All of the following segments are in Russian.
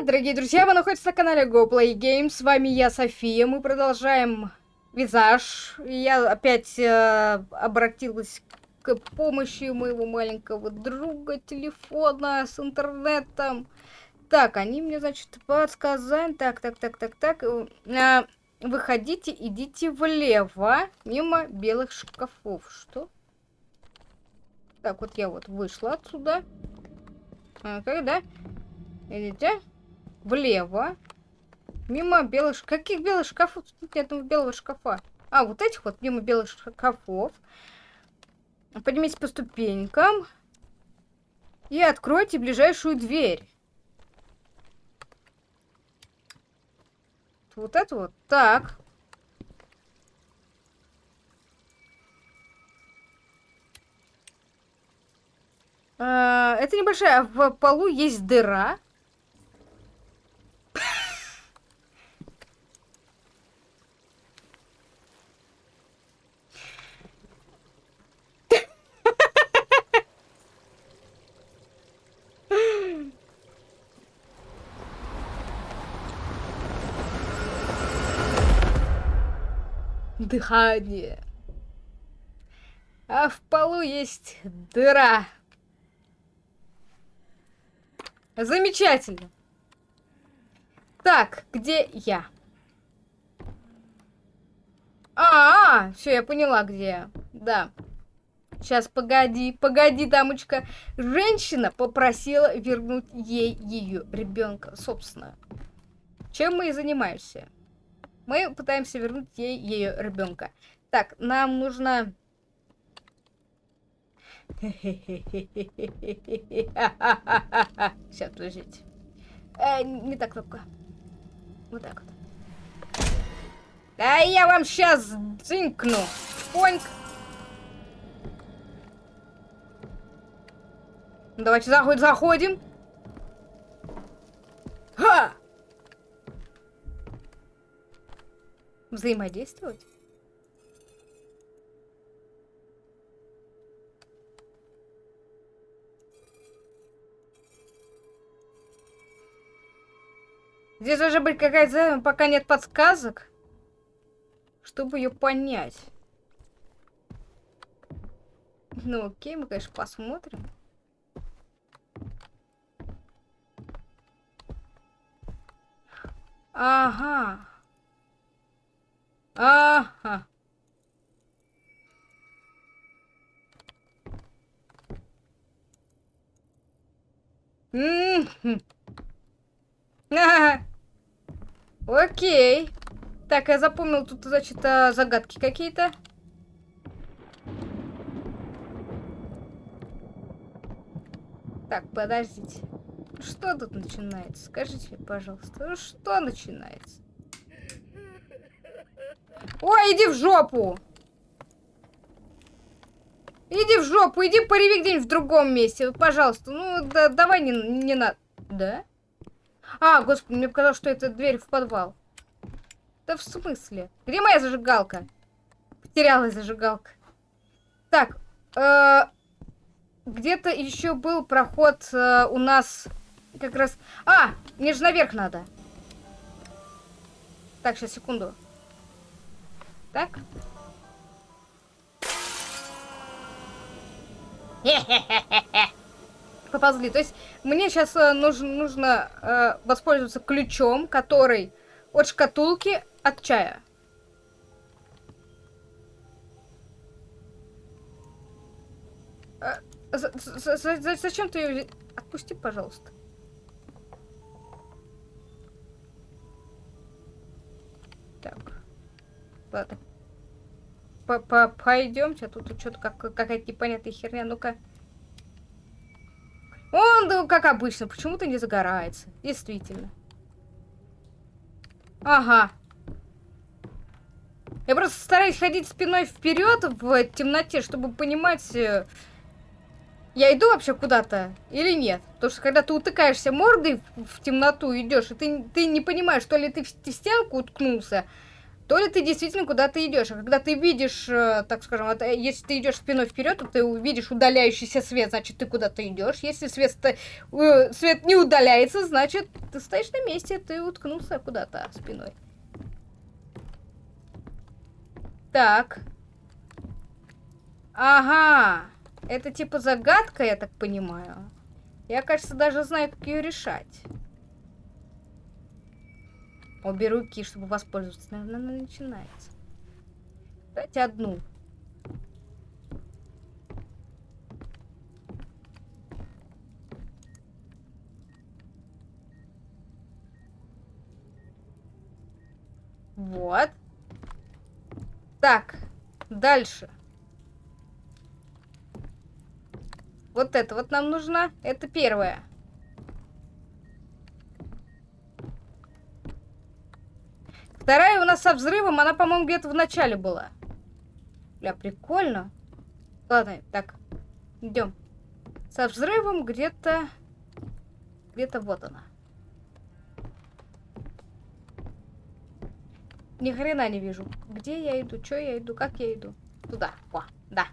Привет, дорогие друзья! Вы находитесь на канале GoPlay Games. С вами я, София. Мы продолжаем визаж. Я опять э, обратилась к помощи моего маленького друга телефона с интернетом. Так, они мне, значит, подсказали. Так, так, так, так, так. Э, выходите, идите влево, мимо белых шкафов. Что? Так, вот я вот вышла отсюда. А, да? Идите влево. Мимо белых... Каких белых шкафов? Тут нет белого шкафа. А, вот этих вот, мимо белых шкафов. Поднимитесь по ступенькам. И откройте ближайшую дверь. Вот это вот. Так. А, это небольшая. В полу есть дыра. Дыхание. А в полу есть дыра. Замечательно. Так, где я? А, -а, -а все, я поняла, где я. Да. Сейчас, погоди, погоди, дамочка. Женщина попросила вернуть ей ее ребенка, собственно. Чем мы и занимаемся. Мы пытаемся вернуть ей ее ребенка. Так, нам нужно... Сейчас, подождите. Э, не так кнопка. Вот так вот. Да я вам сейчас дзынькну. Поньк. Давайте заходим. Ха! Взаимодействовать? Здесь должна быть какая-то, пока нет подсказок, чтобы ее понять. Ну окей, мы, конечно, посмотрим. Ага. Ага. Окей. Так, я запомнил, тут, значит, а, загадки какие-то. Так, подождите. Что тут начинается? Скажите, пожалуйста, что начинается? Ой, иди в жопу! Иди в жопу, иди пореви где-нибудь в другом месте, пожалуйста. Ну, да, давай не, не надо. Да? А, господи, мне показалось, что это дверь в подвал. Да в смысле? Где моя зажигалка? Потерялась зажигалка. Так, э, где-то еще был проход э, у нас как раз... А, мне же наверх надо. Так, сейчас, секунду. Так. Поползли. То есть мне сейчас э, нужно, нужно э, воспользоваться ключом, который от шкатулки от чая. Э, за, за, за, зачем ты ее... Отпусти, пожалуйста. Так. Ладно. П -п Пойдемте, тут что-то как какая-то непонятная херня. Ну-ка. Он, ну, как обычно, почему-то не загорается. Действительно. Ага. Я просто стараюсь ходить спиной вперед в темноте, чтобы понимать, э, я иду вообще куда-то или нет. Потому что когда ты утыкаешься мордой в темноту идешь, и ты, ты не понимаешь, то ли ты в стенку уткнулся, то ли ты действительно куда-то идешь. А когда ты видишь, э, так скажем, вот, э, если ты идешь спиной вперед, то ты увидишь удаляющийся свет, значит, ты куда-то идешь. Если свет, э, свет не удаляется, значит, ты стоишь на месте, ты уткнулся куда-то спиной. Так. Ага. Это типа загадка, я так понимаю. Я, кажется, даже знаю, как ее решать. Обе руки, чтобы воспользоваться. Наверное, начинается. Дайте одну. Вот. Так, дальше. Вот это вот нам нужно. Это первое. Вторая у нас со взрывом, она, по-моему, где-то в начале была. Бля, прикольно. Ладно, так, идем. Со взрывом где-то... Где-то вот она. Ни хрена не вижу. Где я иду, что я иду, как я иду. Туда. О, да.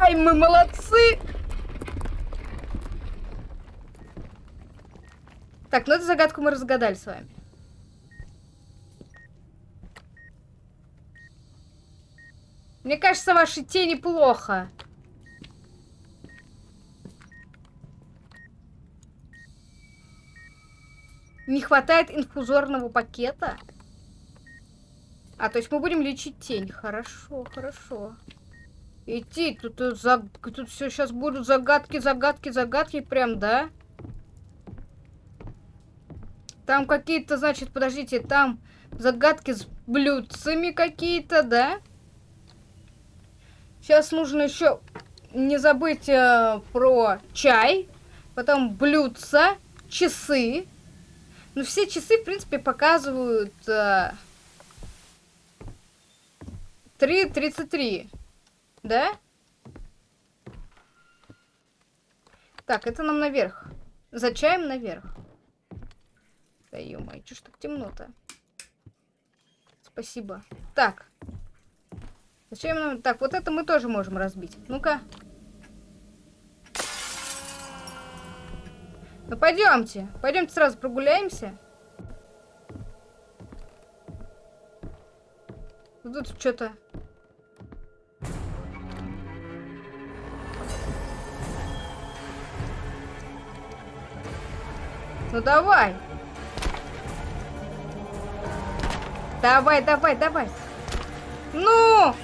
Ай, мы молодцы! Так, ну эту загадку мы разгадали с вами. Мне кажется, ваши тени плохо. Не хватает инфузорного пакета? А, то есть мы будем лечить тень. Хорошо, хорошо. Идти, тут, тут, э, за... тут все сейчас будут загадки, загадки, загадки, прям, да? Там какие-то, значит, подождите, там загадки с блюдцами какие-то, да? Сейчас нужно еще не забыть э, про чай, потом блюдца, часы. Ну, все часы, в принципе, показывают э, 3.33, да? Так, это нам наверх. За чаем наверх. Да ё-моё, чё ж так темно-то? Спасибо. Так. Зачем нам... Так, вот это мы тоже можем разбить. Ну-ка. Ну, пойдемте. Пойдемте сразу прогуляемся. Тут что-то... Ну давай. Давай, давай, давай. Ну!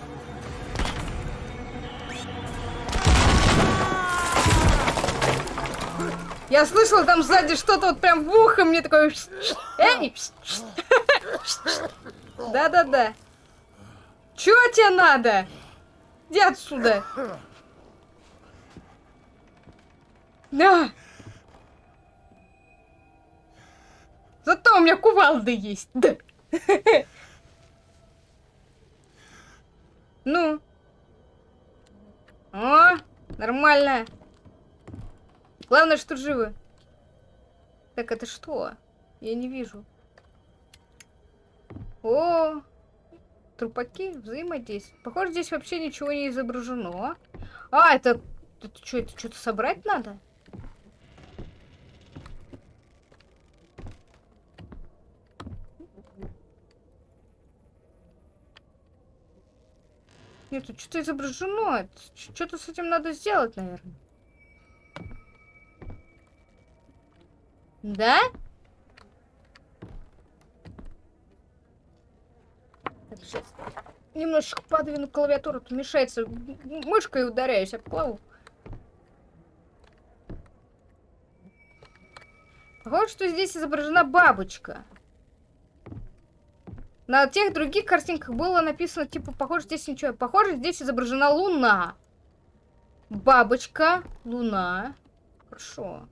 Я слышала там сзади что-то вот прям в ухо мне такое... Эй! Да-да-да. Чё тебе надо? Иди отсюда. На! Зато у меня кувалды есть. Да. Ну. О, нормально. Главное, что живы. Так, это что? Я не вижу. О, трупаки взаимодействуют. Похоже, здесь вообще ничего не изображено. А, это... Это что, это что-то собрать надо? Нет, что-то изображено. Что-то с этим надо сделать, наверное. Да? Так, сейчас немножечко подвину клавиатуру, тут мешается. Мышкой ударяюсь об клаву. Похоже, что здесь изображена бабочка. На тех других картинках было написано, типа, похоже, здесь ничего. Похоже, здесь изображена луна. Бабочка, луна. Хорошо.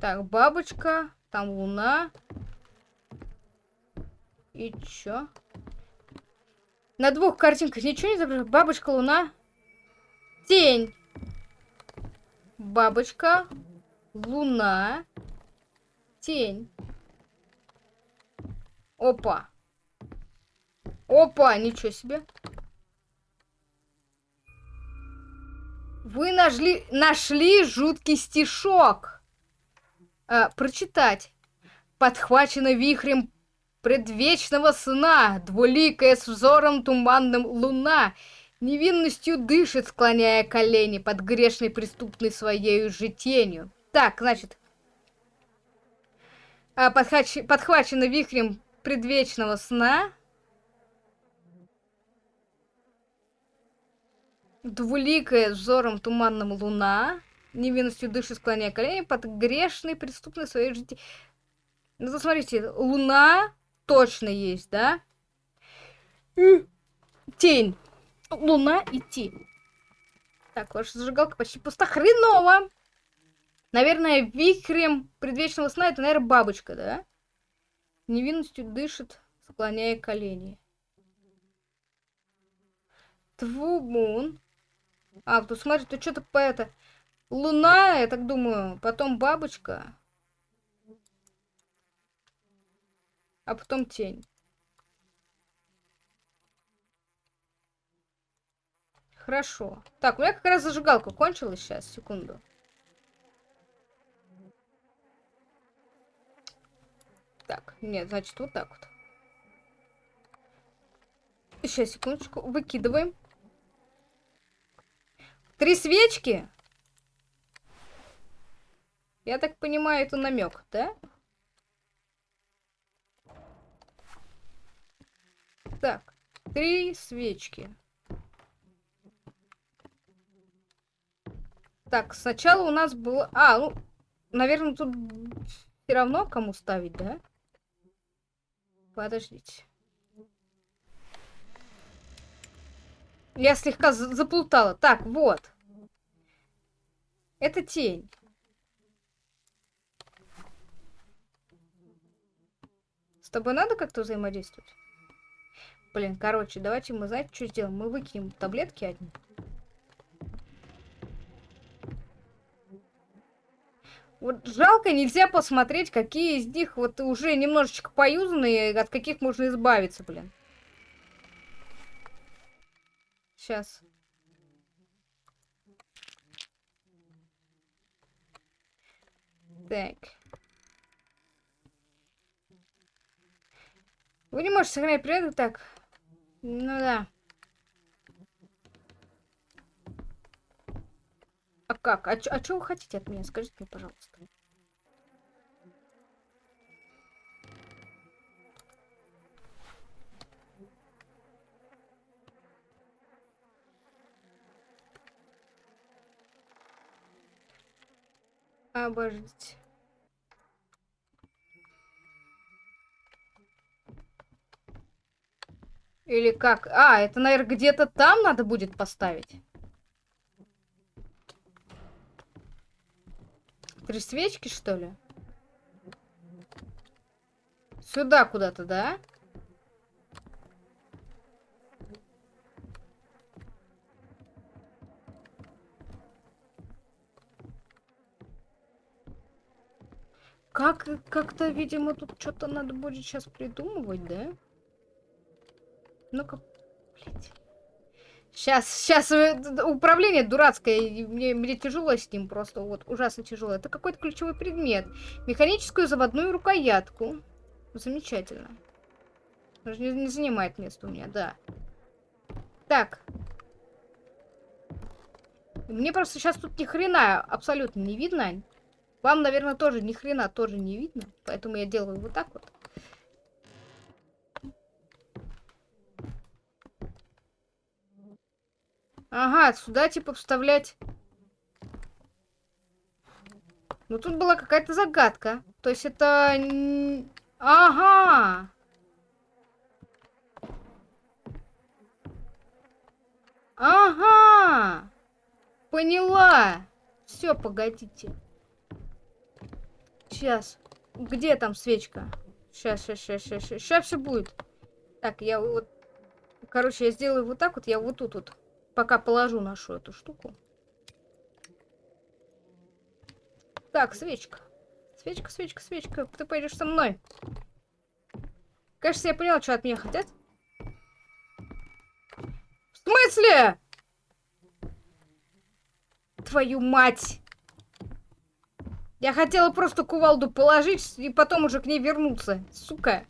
Так, бабочка, там луна. И чё? На двух картинках ничего не изображено. Бабочка, луна. Тень. Бабочка. Луна. Тень. Опа. Опа, ничего себе. Вы нашли, нашли жуткий стишок. А, прочитать. Подхвачено вихрем предвечного сна, двуликая с взором туманным луна, невинностью дышит, склоняя колени под грешной преступной своей же тенью. Так, значит, а, подхвач... подхвачено вихрем предвечного сна, двуликая взором туманным луна, невинностью дышит, склоняя колени под грешной преступной своей тенью. Ну, посмотрите, луна точно есть, да? Тень. Луна и тень. Так, ваша зажигалка почти пуста. Хреново! Наверное, вихрем предвечного сна это, наверное, бабочка, да? Невинностью дышит, склоняя колени. Твумун. А, тут смотри, тут что-то по это... Луна, я так думаю, потом бабочка. а потом тень. Хорошо. Так, у меня как раз зажигалка кончилась сейчас, секунду. Так, нет, значит, вот так вот. Сейчас, секундочку, выкидываем. Три свечки? Я так понимаю, это намек, да? Так, три свечки. Так, сначала у нас было... А, ну, наверное, тут все равно кому ставить, да? Подождите. Я слегка заплутала. Так, вот. Это тень. С тобой надо как-то взаимодействовать? Блин, короче, давайте мы, знаете, что сделаем? Мы выкинем таблетки одни. Вот жалко, нельзя посмотреть, какие из них вот уже немножечко поюзанные, от каких можно избавиться, блин. Сейчас. Так. Вы не можете сохранять природу так. Ну да. А как? А, а что вы хотите от меня? Скажите мне, пожалуйста. Обождите. Или как? А, это, наверное, где-то там надо будет поставить. Три свечки, что ли? Сюда куда-то, да? Как, как-то, видимо, тут что-то надо будет сейчас придумывать, да? Ну-ка, блядь. Сейчас, сейчас э, управление дурацкое, мне, мне тяжело с ним просто, вот, ужасно тяжело. Это какой-то ключевой предмет. Механическую заводную рукоятку. Замечательно. Не, не занимает место у меня, да. Так. Мне просто сейчас тут ни хрена абсолютно не видно. Вам, наверное, тоже ни хрена тоже не видно. Поэтому я делаю вот так вот. Ага, сюда типа вставлять... Ну, тут была какая-то загадка. То есть это... Ага! Ага! Поняла! Все, погодите. Сейчас. Где там свечка? Сейчас, сейчас, сейчас, сейчас, сейчас все будет. Так, я вот Короче, я сделаю вот так вот, я вот тут вот пока положу нашу эту штуку. Так, свечка. Свечка, свечка, свечка. Ты пойдешь со мной. Кажется, я поняла, что от меня хотят. В смысле? Твою мать! Я хотела просто кувалду положить и потом уже к ней вернуться. Сука.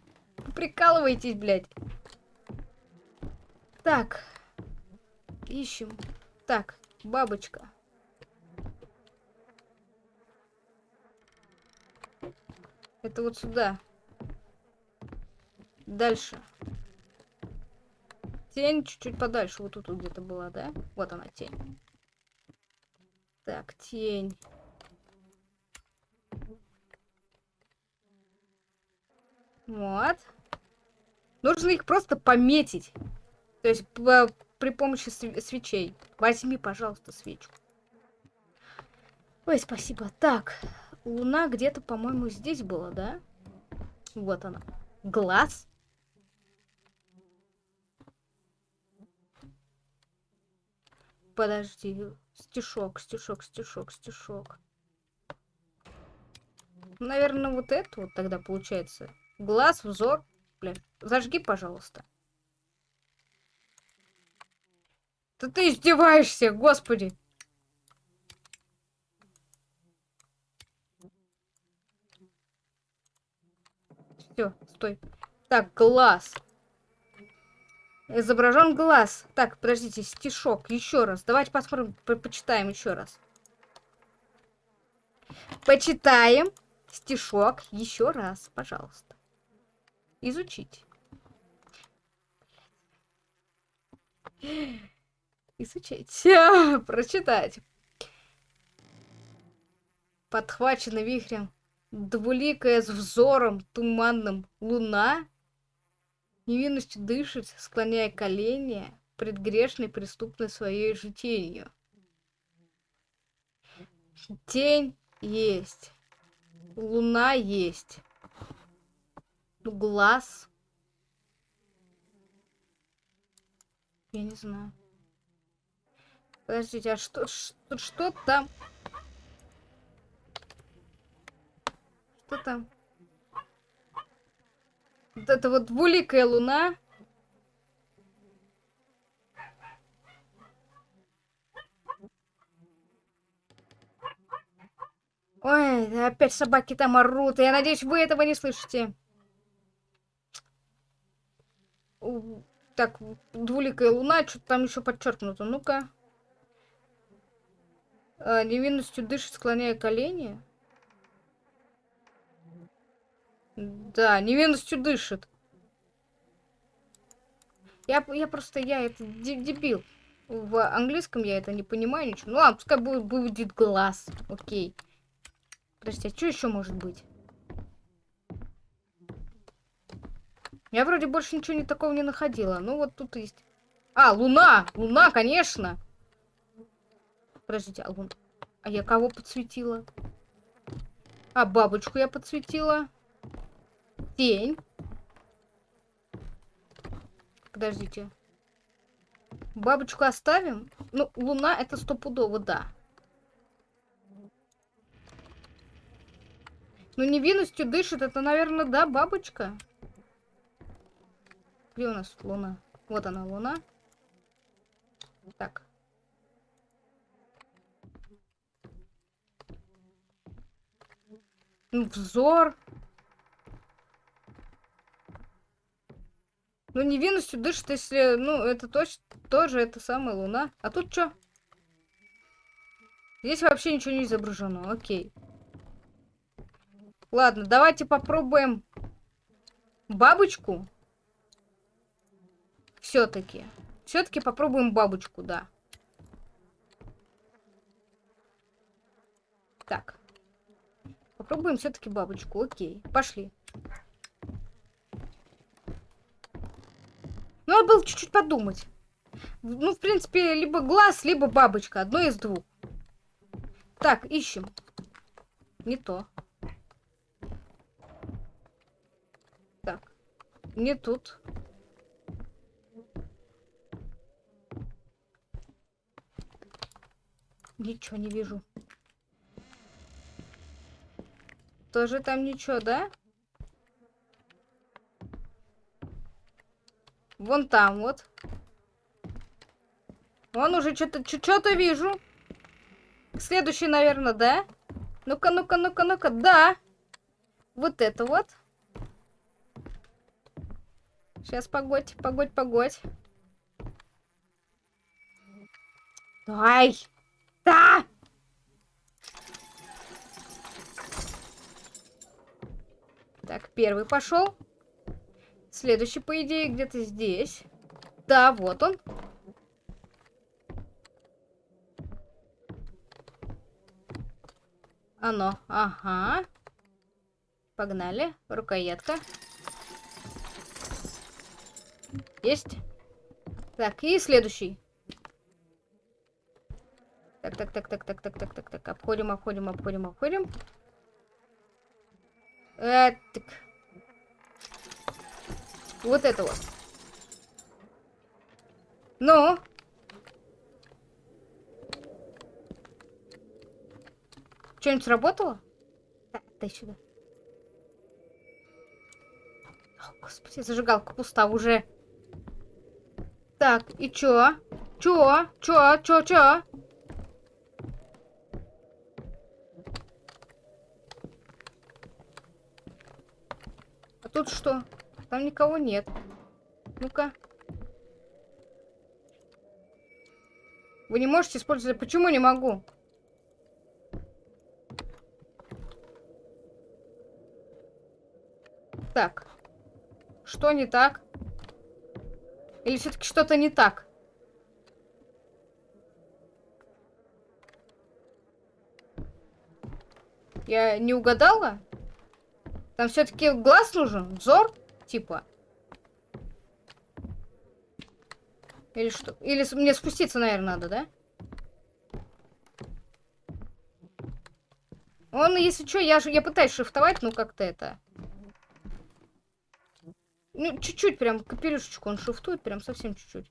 Прикалывайтесь, блядь. Так. Ищем. Так, бабочка. Это вот сюда. Дальше. Тень чуть-чуть подальше. Вот тут вот где-то была, да? Вот она, тень. Так, тень. Вот. Нужно их просто пометить. То есть при помощи свечей. Возьми, пожалуйста, свечку. Ой, спасибо. Так, луна где-то, по-моему, здесь была, да? Вот она. Глаз. Подожди. Стишок, стишок, стишок, стишок. Наверное, вот это вот тогда получается. Глаз, взор. Бля, зажги, пожалуйста. Да ты издеваешься, господи. Все, стой. Так, глаз. Изображен глаз. Так, подождите, стишок. Еще раз. Давайте посмотрим, по почитаем еще раз. Почитаем стишок еще раз, пожалуйста. Изучить. Изучить. Прочитать. Подхвачена вихрем двуликая с взором туманным луна, невинностью дышит, склоняя колени пред грешной преступной своей житенью. Тень есть, луна есть, глаз. Я не знаю. Подождите, а что, что, что там? Что там? Вот это вот двуликая луна. Ой, опять собаки там орут. Я надеюсь, вы этого не слышите. Так, двуликая луна, что-то там еще подчеркнуто. Ну-ка. А, невинностью дышит, склоняя колени. Да, невинностью дышит. Я, я просто, я это дебил. В английском я это не понимаю ничего. Ну ладно, пускай будет, будет глаз. Окей. Подожди, а что еще может быть? Я вроде больше ничего не такого не находила. Ну вот тут есть. А, луна! Луна, конечно! Подождите, а луна... А я кого подсветила? А, бабочку я подсветила. Тень. Подождите. Бабочку оставим? Ну, луна это стопудово, да. Ну, невинностью дышит, это, наверное, да, бабочка? Где у нас луна? Вот она, луна. Так. Взор. Ну, невинностью дышит, если... Ну, это точно тоже это самая луна. А тут что? Здесь вообще ничего не изображено. Окей. Ладно, давайте попробуем бабочку. Все-таки. Все-таки попробуем бабочку, да. Так. Попробуем все-таки бабочку. Окей, пошли. Ну Надо было чуть-чуть подумать. Ну, в принципе, либо глаз, либо бабочка. Одно из двух. Так, ищем. Не то. Так. Не тут. Ничего не вижу. Тоже там ничего, да? Вон там вот. Вон уже что-то что-то вижу. Следующий, наверное, да? Ну-ка, ну-ка, ну-ка, ну-ка. Да. Вот это вот. Сейчас, погодь, погодь, погодь. Давай. Да! Так, первый пошел. Следующий, по идее, где-то здесь. Да, вот он. Оно. Ага. Погнали. Рукоятка. Есть. Так, и следующий. Так, так, так, так, так, так, так, так, так. Обходим, обходим, обходим, обходим. Э, так. Вот это вот. Ну? Что-нибудь сработало? Да, дай сюда. О, господи, зажигалка пуста уже. Так, и чё? Чё? Чё? Чё? Чё? Тут что? Там никого нет. Ну-ка. Вы не можете использовать... Почему не могу? Так. Что не так? Или все-таки что-то не так? Я не угадала? Там все-таки глаз нужен? Взор? Типа. Или что? Или мне спуститься, наверное, надо, да? Он, если что, я, я пытаюсь шифтовать, ну как-то это... Ну, чуть-чуть прям, капелюшечку он шифтует, прям совсем чуть-чуть.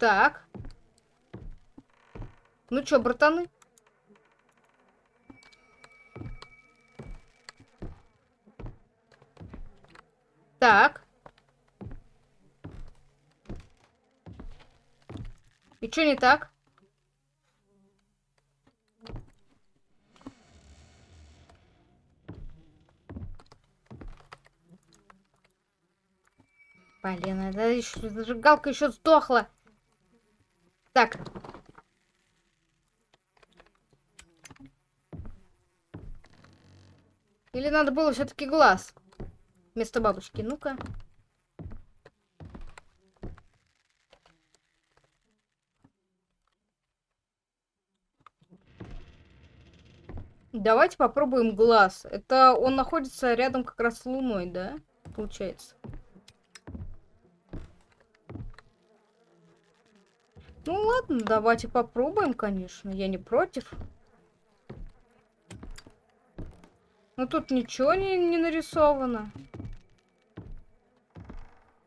Так. Ну чё, братаны? Так. И что не так? Блин, это еще зажигалка еще сдохла. Так. Или надо было все-таки глаз вместо бабочки. Ну-ка. Давайте попробуем глаз. Это он находится рядом как раз с Луной, да? Получается. Ну ладно, давайте попробуем, конечно. Я не против. Но тут ничего не, не нарисовано.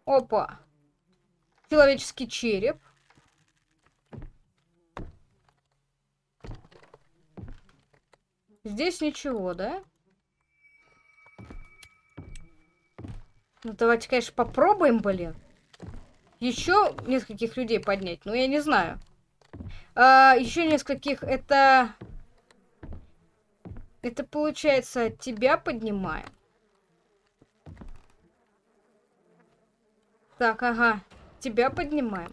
Опа. Человеческий череп. Здесь ничего, да? Ну, давайте, конечно, попробуем, блин еще нескольких людей поднять. Ну, я не знаю. А, еще нескольких это... Это получается тебя поднимаем. Так, ага. Тебя поднимаем.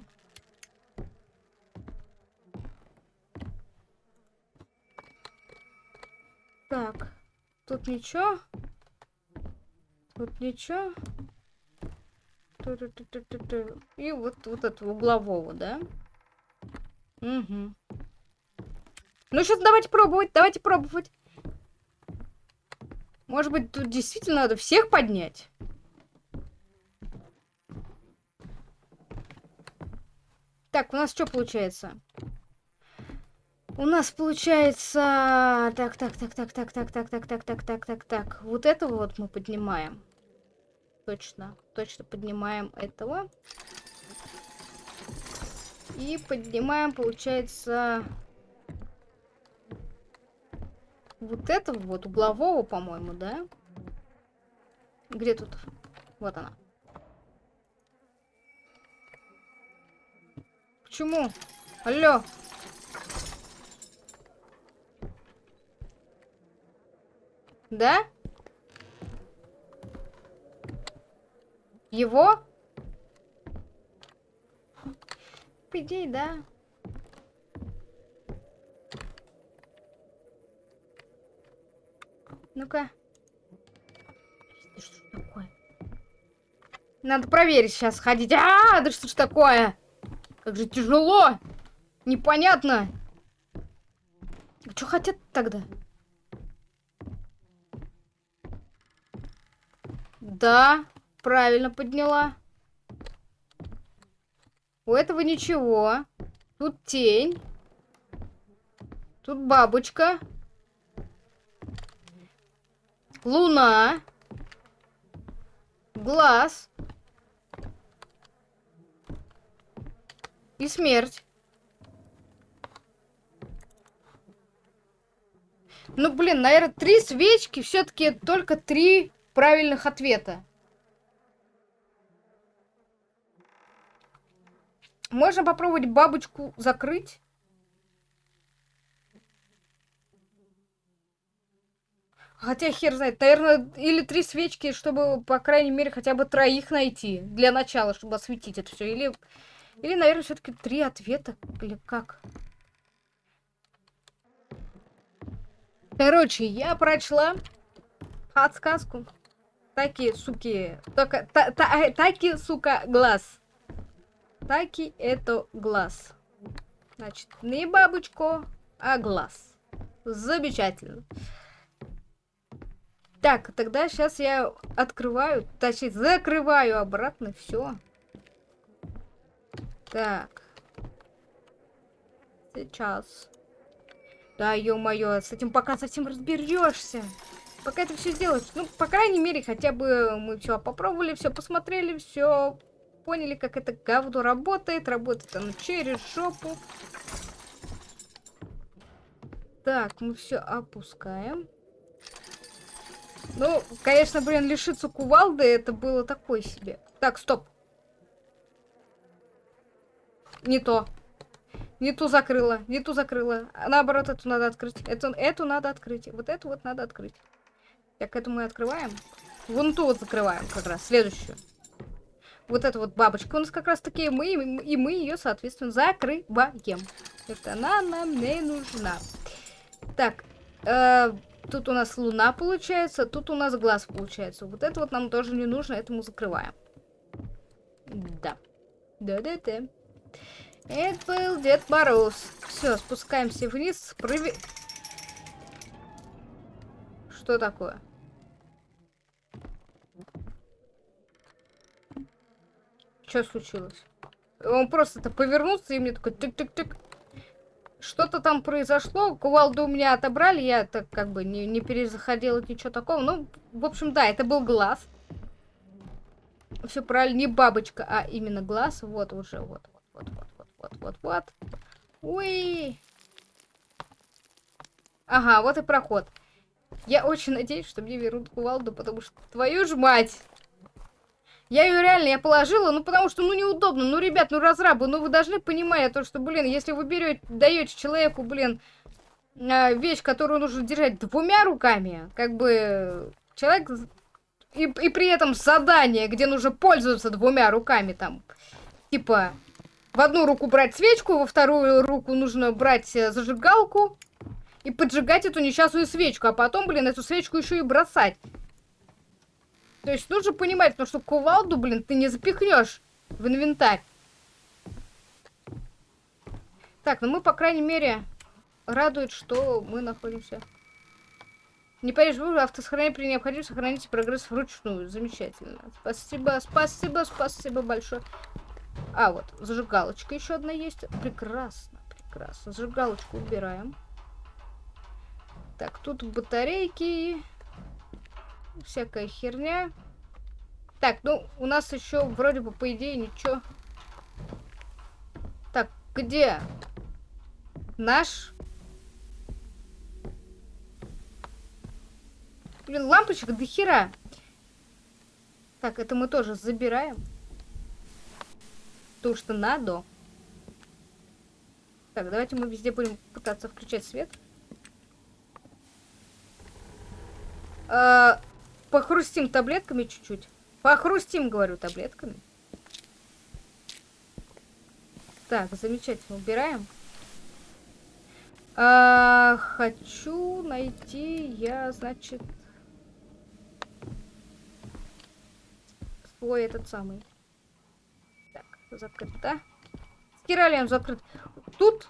Так. Тут ничего. Тут ничего. И вот, вот этого углового, да? Угу. Ну, сейчас давайте пробовать, давайте пробовать. Может быть, тут действительно надо всех поднять? Так, у нас что получается? У нас получается... Так, так, так, так, так, так, так, так, так, так, так, так, так. Вот этого вот мы поднимаем. Точно, точно поднимаем этого. И поднимаем, получается, вот этого вот углового, по-моему, да? Где тут? Вот она. Почему? Алло. Да? Его? По идее, да. Ну-ка. Что ж такое? Надо проверить сейчас ходить. А, да что ж такое? Как же тяжело. Непонятно. Что хотят тогда? Да, правильно подняла. У этого ничего. Тут тень. Тут бабочка. Луна. Глаз. И смерть. Ну, блин, наверное, три свечки, все-таки только три правильных ответа. Можно попробовать бабочку закрыть? Хотя хер знает, наверное, или три свечки, чтобы, по крайней мере, хотя бы троих найти. Для начала, чтобы осветить это все. Или, или наверное, все-таки три ответа. Или как? Короче, я прочла подсказку. Таки, суки. Только, та, та, таки, сука, глаз. Таки это глаз. Значит, не бабочку, а глаз. Замечательно. Так, тогда сейчас я открываю, точнее, закрываю обратно все. Так. Сейчас. Да, ё-моё, с этим пока совсем разберешься. Пока это все сделаешь. Ну, по крайней мере, хотя бы мы все попробовали, все посмотрели, все поняли, как это говно работает. Работает оно через жопу. Так, мы все опускаем. Ну, конечно, блин, лишиться кувалды это было такое себе. Так, стоп. Не то. Не ту закрыла, не ту закрыла. А наоборот, эту надо открыть. Эту, эту надо открыть. Вот эту вот надо открыть. Так, эту мы открываем. Вон ту вот закрываем как раз, следующую. Вот эта вот бабочка у нас как раз таки мы, и мы ее, соответственно, закрываем. Это она нам не нужна. Так, э, тут у нас луна получается, тут у нас глаз получается. Вот это вот нам тоже не нужно, это мы закрываем. Да. Да-да-да. Это был Дед Мороз. Все, спускаемся вниз. Прови... Что такое? Что случилось? Он просто-то повернулся и мне такой тык-тык-тык. Что-то там произошло, кувалду у меня отобрали, я так как бы не, не перезаходила ничего такого. Ну, в общем, да, это был глаз. Все правильно, не бабочка, а именно глаз. Вот уже, вот, вот, вот, вот, вот, вот, вот. Ой. Ага, вот и проход. Я очень надеюсь, что мне вернут кувалду, потому что, твою ж мать! Я ее реально, я положила, ну потому что, ну неудобно. Ну, ребят, ну разрабы, ну вы должны понимать то, что, блин, если вы берете, даете человеку, блин, а, вещь, которую нужно держать двумя руками, как бы человек... И, и при этом задание, где нужно пользоваться двумя руками, там, типа, в одну руку брать свечку, во вторую руку нужно брать э, зажигалку и поджигать эту несчастную свечку, а потом, блин, эту свечку еще и бросать. То есть нужно понимать, потому что кувалду, блин, ты не запихнешь в инвентарь. Так, ну мы, по крайней мере, радует, что мы находимся. Не вы автосохранение при необходимости сохраните прогресс вручную. Замечательно. Спасибо, спасибо, спасибо большое. А, вот, зажигалочка еще одна есть. Прекрасно, прекрасно. Зажигалочку убираем. Так, тут батарейки всякая херня. Так, ну, у нас еще вроде бы, по идее, ничего. Так, Где? Наш? Блин, лампочек до хера. Так, это мы тоже забираем. То, что надо. Так, давайте мы везде будем пытаться включать свет. А, похрустим таблетками чуть-чуть. Похрустим, говорю, таблетками. Так, замечательно, убираем. А, хочу найти я, значит, свой этот самый. Закрыто. Стиралием закрыт. Тут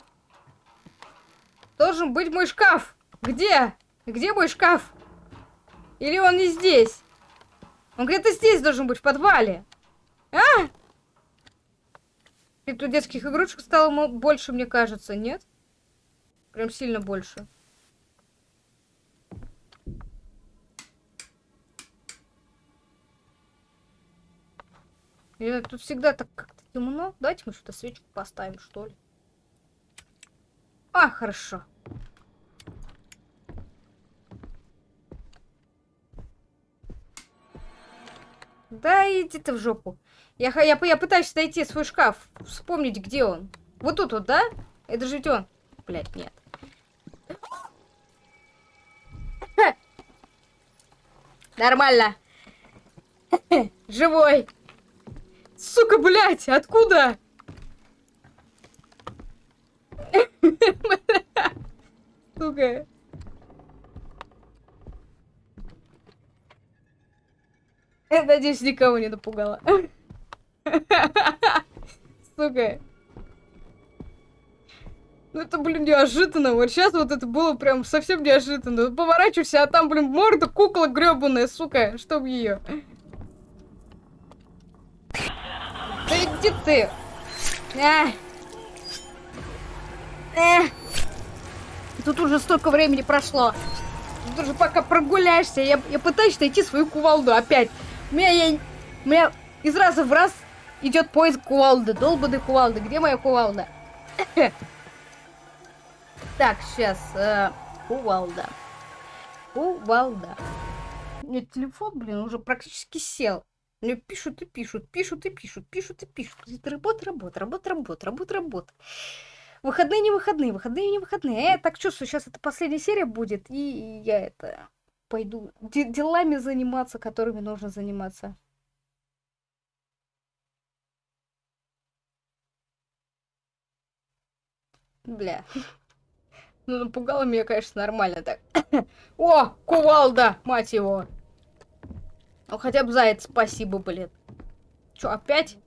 должен быть мой шкаф. Где? Где мой шкаф? Или он не здесь? Он где-то здесь должен быть, в подвале. А? И тут детских игрушек стало больше, мне кажется, нет? Прям сильно больше. Или тут всегда так как-то темно. Давайте мы что-то свечку поставим, что ли. А, хорошо. Да иди ты в жопу. Я, я, я пытаюсь найти свой шкаф. Вспомнить, где он. Вот тут вот, да? Это же ведь он. Блять, нет. Нормально. Живой. Сука, блять, откуда? Сука. Надеюсь, никого не напугала. Сука. Ну это, блин, неожиданно. Вот сейчас вот это было прям совсем неожиданно. Поворачивайся, а там, блин, морда кукла гребаная, сука. Чтоб ее. Да иди ты. А. Э. Тут уже столько времени прошло. Тут уже пока прогуляешься, я, я пытаюсь найти свою кувалду опять. У меня, я, у меня из раза в раз идет поиск кувалды. Долбанной кувалды. Где моя кувалда? Так, сейчас. Э, кувалда. Кувалда. Нет, телефон, блин, уже практически сел. Мне пишут и пишут, пишут и пишут, пишут и пишут. Это работа, работа, работа, работа, работа, работа. Выходные не выходные, выходные не выходные. Я так чувствую, сейчас это последняя серия будет, и я это пойду делами заниматься, которыми нужно заниматься. Бля. Ну, напугало меня, конечно, нормально так. О, кувалда, мать его. Ну, хотя бы заяц, спасибо, блин. Чё, опять?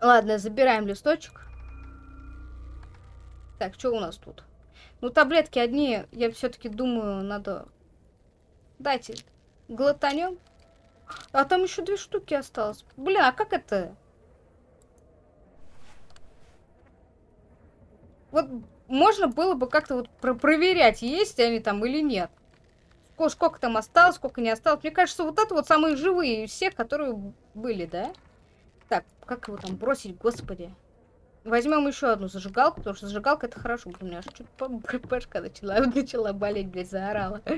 Ладно, забираем листочек. Так, что у нас тут? Ну, таблетки одни, я все-таки думаю, надо... Дайте, глотанем. А там еще две штуки осталось. Бля, а как это? Вот можно было бы как-то вот про проверять, есть они там или нет. Сколько, там осталось, сколько не осталось. Мне кажется, вот это вот самые живые из всех, которые были, да? Так, как его там бросить, господи. Возьмем еще одну зажигалку, потому что зажигалка это хорошо. У меня аж что-то ППшка начала, начала болеть, блядь, заорала.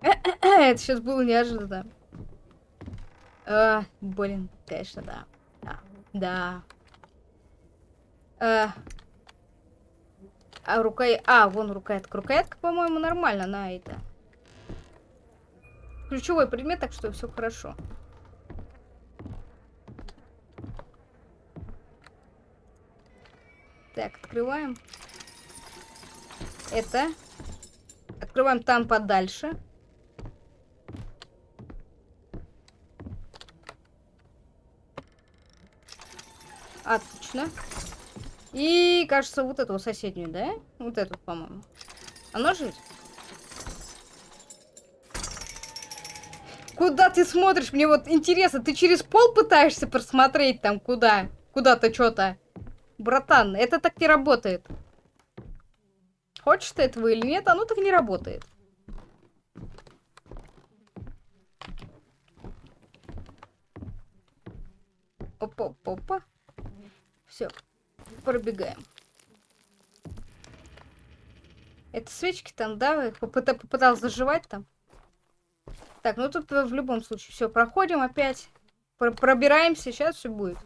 Это сейчас было неожиданно. А, блин, конечно, да. Да. да. А, а рука... А, вон рукоятка. Рукоятка, по-моему, нормально на это. Ключевой предмет, так что все хорошо. Так, открываем. Это. Открываем там подальше. Отлично. И, кажется, вот эту соседнюю, да? Вот эту, по-моему. Оно же Куда ты смотришь? Мне вот интересно, ты через пол пытаешься просмотреть там куда? Куда-то что-то? Братан, это так не работает. Хочешь ты этого или нет, оно так не работает. Опа-опа. Все, пробегаем. Это свечки там, да? Попыта попытался заживать там. Так, ну тут в любом случае все проходим опять. Пр пробираемся, сейчас все будет.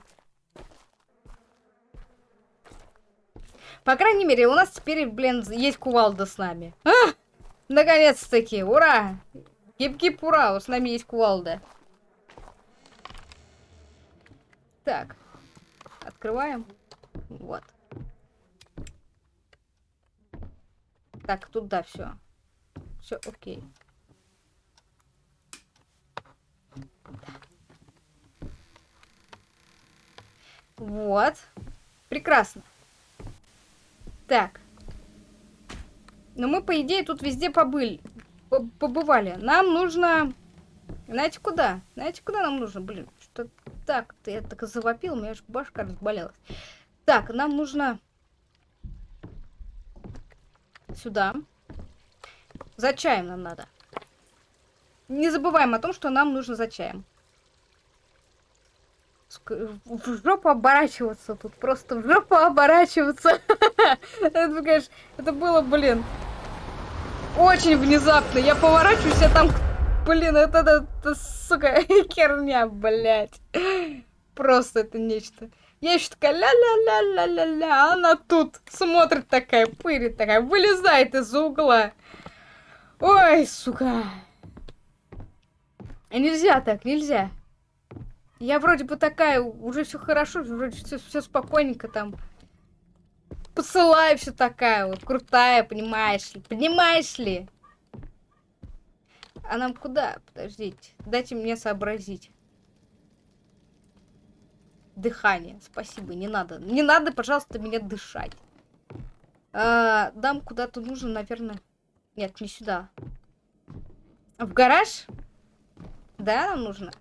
По крайней мере, у нас теперь, блин, есть кувалда с нами. А! Наконец-таки, ура! Гип-гип, ура, с нами есть кувалда. Так, открываем. Вот. Так, тут да, все. Все окей. Вот. Прекрасно. Так. Но мы, по идее, тут везде побыли. Побывали. Нам нужно... Знаете, куда? Знаете, куда нам нужно? Блин, что так? Ты я так завопил, у меня аж башка разболелась. Так, нам нужно... Сюда. За чаем нам надо. Не забываем о том, что нам нужно за чаем. В жопу оборачиваться тут. Просто в жопу оборачиваться. Это, конечно, это было, блин, очень внезапно. Я поворачиваюсь, а там, блин, это, это, это сука, херня, блядь. Просто это нечто. Я еще такая ля-ля-ля-ля-ля-ля, а она тут смотрит такая, пырит такая, вылезает из угла. Ой, сука. Нельзя так, нельзя. Я вроде бы такая, уже все хорошо, вроде все, спокойненько там. Посылаю все такая вот, крутая, понимаешь ли, понимаешь ли? А нам куда? Подождите, дайте мне сообразить. Дыхание. Спасибо, не надо. Не надо, пожалуйста, меня дышать. А, дам куда-то нужно, наверное. Нет, не сюда. В гараж? Да, нам нужно?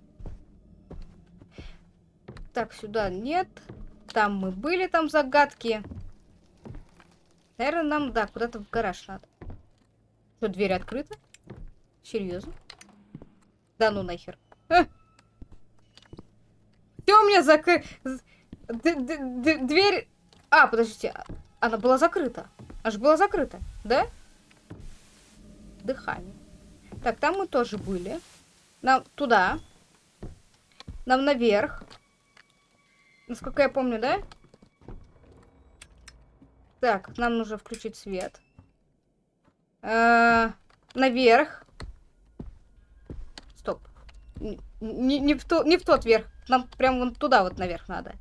Так, сюда нет. Там мы были, там загадки. Наверное, нам, да, куда-то в гараж надо. Что, дверь открыта? Серьезно? Да ну нахер. А! Все у меня закрыто. Дверь... А, подождите. Она была закрыта. Аж была закрыта, да? Дыхание. Так, там мы тоже были. Нам туда. Нам наверх. Насколько я помню, да? Так, нам нужно включить свет. Э -э наверх. Не, не, в то, не в тот верх. Нам прям вон туда вот наверх надо.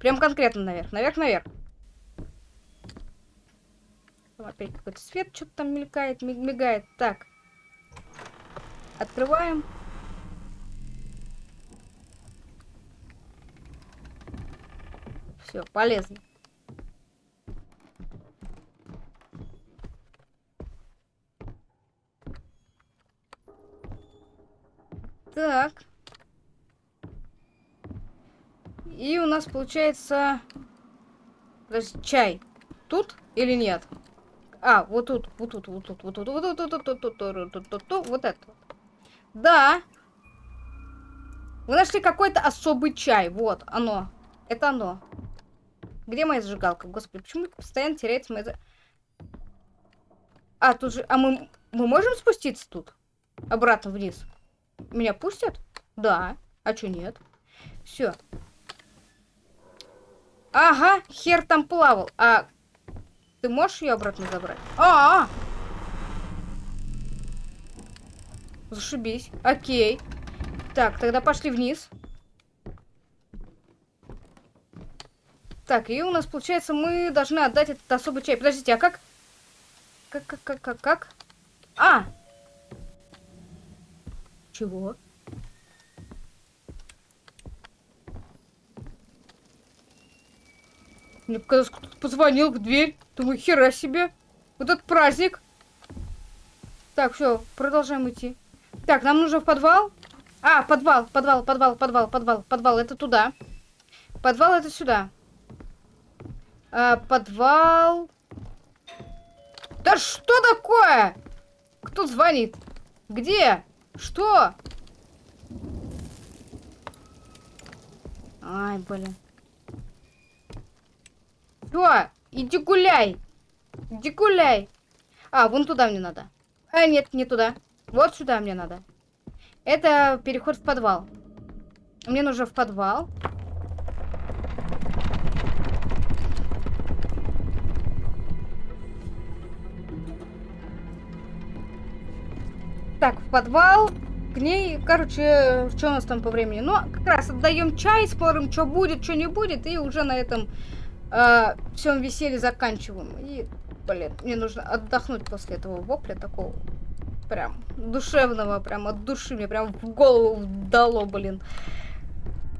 Прям конкретно наверх. Наверх, наверх. Опять какой-то свет что-то там мелькает, мигает. Так. Открываем. Все, полезно. Так. И у нас получается... Подожди, чай. Тут или нет? А, вот тут, вот тут, вот тут, вот тут, вот тут, вот тут, вот тут, вот тут, вот это. Да. Вы нашли какой-то особый чай. Вот, оно. Это оно. Где моя зажигалка? Господи, почему постоянно теряется моя... А, тут же... А мы... Мы можем спуститься тут? Обратно вниз? Меня пустят? Да. А чё нет? Все. Ага, хер там плавал. А ты можешь ее обратно забрать? А, -а, а Зашибись. Окей. Так, тогда пошли вниз. Так, и у нас, получается, мы должны отдать этот особый чай. Подождите, а как? Как, как, как, как, как? А! Чего? Мне показалось, кто-то позвонил в дверь. Думаю, хера себе. Вот этот праздник. Так, все, продолжаем идти. Так, нам нужно в подвал. А, подвал, подвал, подвал, подвал, подвал, подвал. Это туда. Подвал это сюда. А, подвал. Да что такое? Кто звонит? Где? Что? Ай, блин. Чё? Иди гуляй. Иди гуляй. А, вон туда мне надо. А, нет, не туда. Вот сюда мне надо. Это переход в подвал. Мне нужно в подвал. Так, в подвал. К ней, короче, что у нас там по времени? Ну, как раз отдаем чай, спорим, что будет, что не будет, и уже на этом э, всем веселье заканчиваем. И, блин, мне нужно отдохнуть после этого вопля такого прям душевного, прям от души мне прям в голову дало, блин.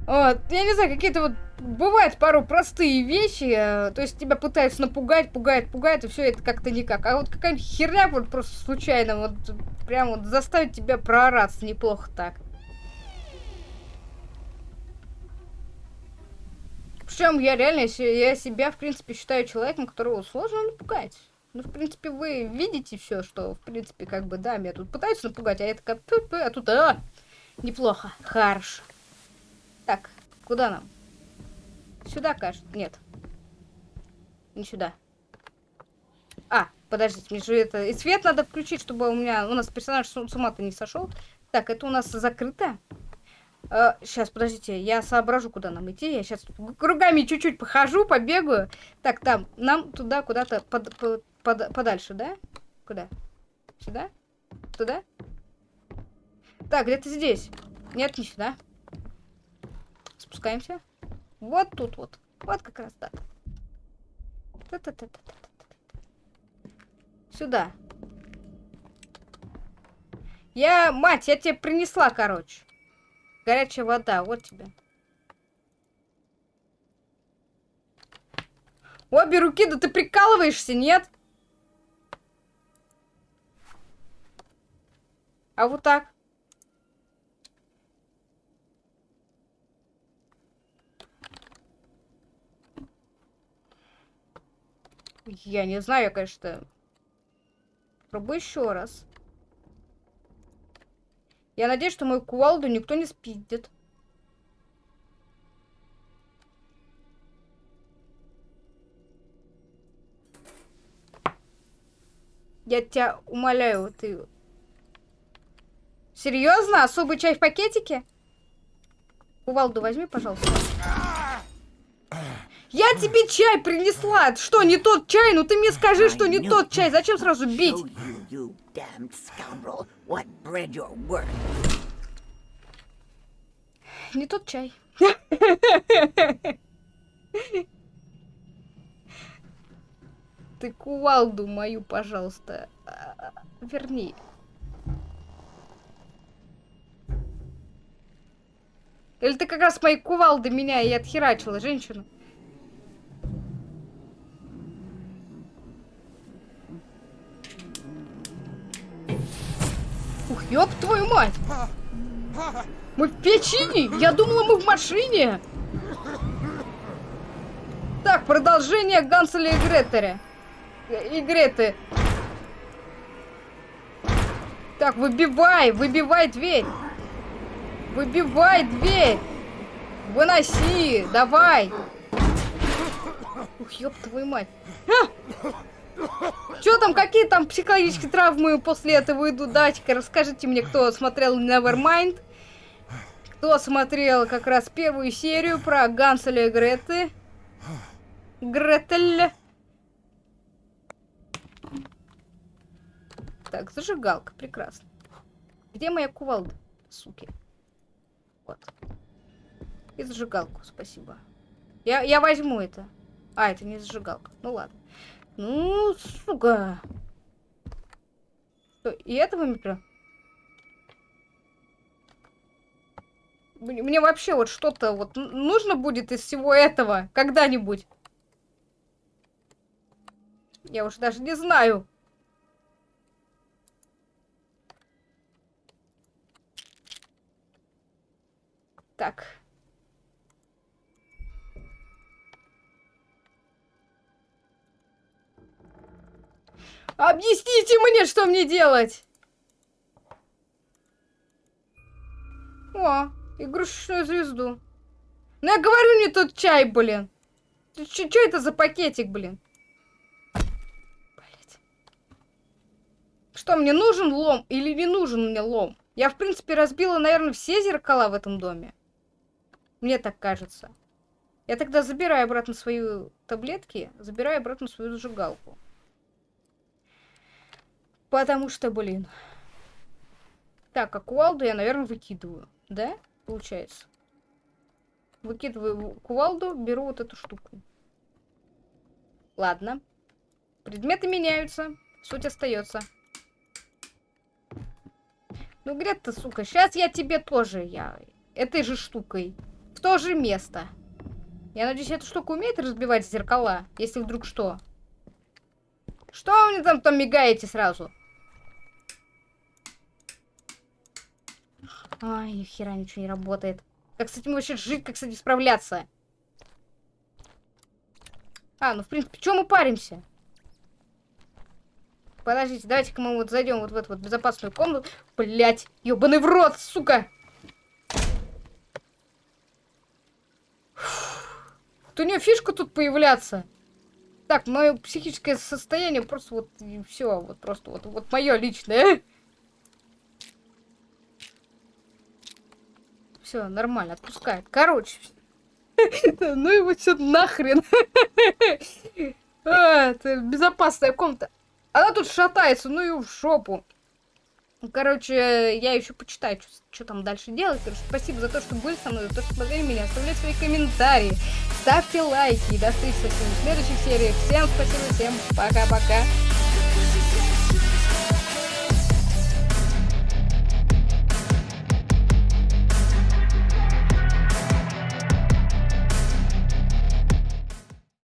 Вот, я не знаю, какие-то вот бывают пару простые вещи, э, то есть тебя пытаются напугать, пугают, пугают, и все это как-то никак. А вот какая-нибудь херня вот просто случайно вот прям вот заставит тебя проораться неплохо так. Причем я реально, я себя, в принципе, считаю человеком, которого сложно напугать. Ну, в принципе, вы видите все, что, в принципе, как бы, да, меня тут пытаются напугать, а я такая, а тут, а, неплохо, хорошо. Так, куда нам? Сюда, кажется. Нет. Не сюда. А, подождите, мне же это... И свет надо включить, чтобы у меня... У нас персонаж с, с ума-то не сошел. Так, это у нас закрыто. А, сейчас, подождите, я соображу, куда нам идти. Я сейчас кругами чуть-чуть похожу, побегаю. Так, там, нам туда куда-то под, под, под, подальше, да? Куда? Сюда? Туда? Так, где-то здесь. Нет, не сюда. Спускаемся. Вот тут вот. Вот как раз так. Та -та -та -та -та -та. Сюда. Я, мать, я тебе принесла, короче. Горячая вода, вот тебе. Обе руки, да ты прикалываешься, нет? А вот так. Я не знаю, конечно. Пробую еще раз. Я надеюсь, что мою кувалду никто не спидит. Я тебя умоляю, ты... Серьезно? Особый чай в пакетике? Кувалду возьми, пожалуйста. Я тебе чай принесла. Что, не тот чай? Ну ты мне скажи, что не тот чай. Зачем сразу бить? Не тот чай. Ты кувалду мою, пожалуйста, а, верни. Или ты как раз моей кувалды меня и отхерачила, женщину? Ёб твою мать! Мы в печи? Я думала, мы в машине! Так, продолжение Ганселя и Гретера. И Греты. Так, выбивай, выбивай дверь. Выбивай дверь. Выноси, давай. Ух, ёб твою мать. А! Что там, какие там психологические травмы после этого идут? Давайте-ка расскажите мне, кто смотрел Nevermind. Кто смотрел как раз первую серию про Ганселя и Греты. Гретель. Так, зажигалка, прекрасно. Где моя кувалда, суки? Вот. И зажигалку, спасибо. Я, я возьму это. А, это не зажигалка. Ну ладно. Ну, сука. Что, и этого микро? Мне вообще вот что-то вот нужно будет из всего этого когда-нибудь. Я уже даже не знаю. Так. Объясните мне, что мне делать! О, игрушечную звезду. Ну я говорю, не тот чай, блин. Что это за пакетик, блин? Блять. Что, мне нужен лом или не нужен мне лом? Я, в принципе, разбила, наверное, все зеркала в этом доме. Мне так кажется. Я тогда забираю обратно свои таблетки, забираю обратно свою зажигалку. Потому что, блин. Так, а кувалду я, наверное, выкидываю. Да? Получается. Выкидываю кувалду, беру вот эту штуку. Ладно. Предметы меняются. Суть остается. Ну, где ты, сука? Сейчас я тебе тоже, я... Этой же штукой. В то же место. Я надеюсь, эта штука умеет разбивать зеркала, если вдруг что. Что вы мне там, там мигаете сразу? Ай, ни хера ничего не работает. Как с этим вообще жить, как с этим справляться? А, ну в принципе, чем мы паримся? Подождите, давайте-ка мы вот зайдем вот в эту вот безопасную комнату. Блять, ёбаный в рот, сука! Вот у нее фишка тут появляться. Так, мое психическое состояние просто вот все, вот просто вот, вот мое личное. Все, нормально, отпускает. Короче, ну его все нахрен. А, безопасная комната. Она тут шатается, ну и в шопу. Короче, я еще почитаю, что там дальше делать. Короче, спасибо за то, что были со мной, за то, что смотрели меня. Оставляйте свои комментарии, ставьте лайки. И до встречи в следующей серии. Всем спасибо, всем пока-пока.